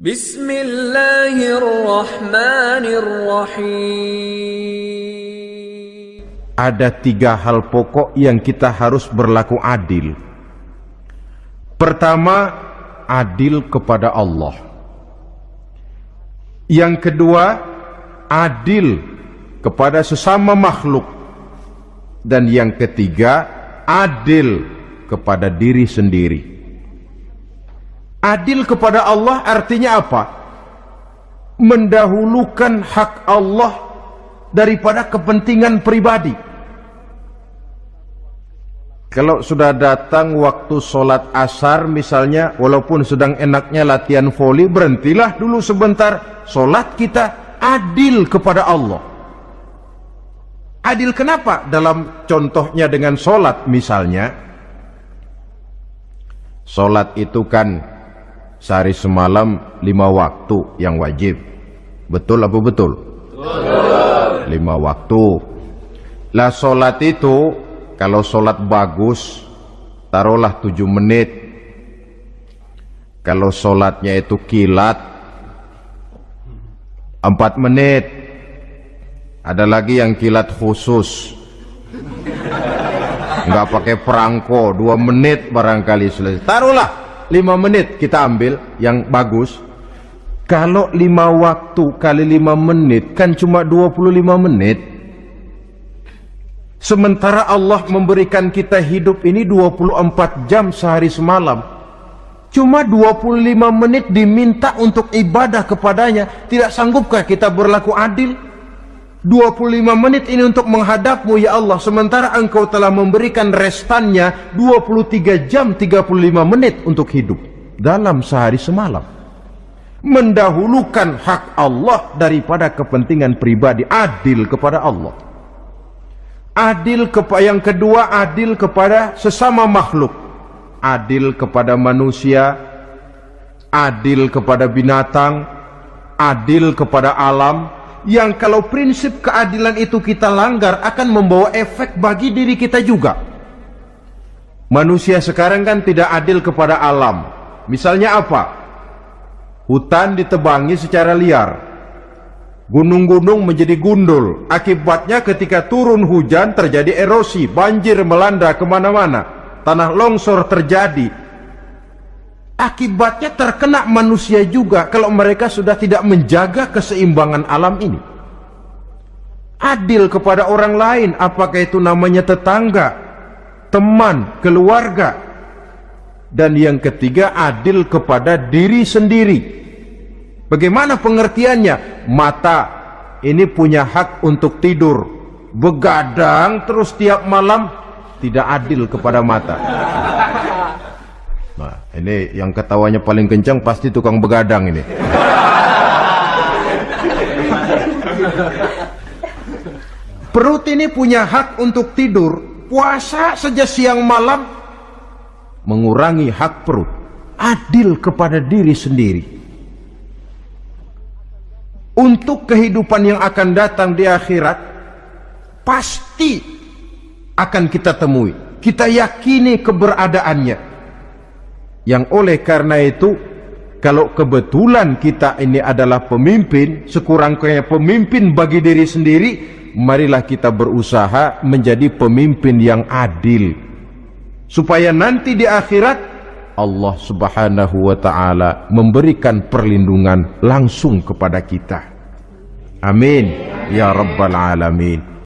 Bismillahirrahmanirrahim. Ada tiga hal pokok yang kita harus berlaku adil. Pertama, adil kepada Allah. Yang kedua, adil kepada sesama makhluk. Dan yang ketiga, adil kepada diri sendiri. Adil kepada Allah artinya apa? Mendahulukan hak Allah daripada kepentingan pribadi. Kalau sudah datang waktu sholat asar misalnya, walaupun sedang enaknya latihan voli, berhentilah dulu sebentar. Sholat kita adil kepada Allah. Adil kenapa? Dalam contohnya dengan sholat misalnya, sholat itu kan sehari semalam lima waktu yang wajib. Betul apa betul? Betul. Lima waktu. Lah solat itu kalau solat bagus taruhlah tujuh menit. Kalau solatnya itu kilat empat menit. Ada lagi yang kilat khusus nggak pakai perangko dua menit barangkali selesai taruhlah 5 menit kita ambil yang bagus. Kalau 5 waktu kali 5 menit kan cuma 25 menit. Sementara Allah memberikan kita hidup ini 24 jam sehari semalam. Cuma 25 menit diminta untuk ibadah kepadanya. Tidak sanggupkah kita berlaku adil 25 menit ini untuk menghadapmu ya Allah. Sementara engkau telah memberikan restannya 23 jam 35 menit untuk hidup dalam sehari semalam. Mendahulukan hak Allah daripada kepentingan pribadi adil kepada Allah. Adil kepada yang kedua adil kepada sesama makhluk. Adil kepada manusia adil kepada binatang adil kepada alam yang kalau prinsip keadilan itu kita langgar akan membawa efek bagi diri kita juga. Manusia sekarang kan tidak adil kepada alam. Misalnya apa? Hutan ditebangi secara liar. Gunung-gunung menjadi gundul. Akibatnya ketika turun hujan terjadi erosi, banjir melanda ke mana-mana. Tanah longsor terjadi, akibatnya terkena manusia juga kalau mereka sudah tidak menjaga keseimbangan alam ini. Adil kepada orang lain apakah itu namanya tetangga teman, keluarga? Dan yang ketiga adil kepada diri sendiri. Bagaimana pengertiannya? Mata ini punya hak untuk tidur. Begadang terus tiap malam tidak adil kepada mata Nah, ini yang ketawanya paling kencang pasti tukang begadang ini. Perut ini punya hak untuk tidur, puasa saja siang malam mengurangi hak perut. Adil kepada diri sendiri. Untuk kehidupan yang akan datang di akhirat pasti akan kita temui. Kita yakini keberadaannya yang oleh karena itu kalau kebetulan kita ini adalah pemimpin sekurang-kurangnya pemimpin bagi diri sendiri marilah kita berusaha menjadi pemimpin yang adil. Supaya nanti di akhirat Allah subhanahu wa ta'ala memberikan perlindungan langsung kepada kita. Amin. Ya rabbal alamin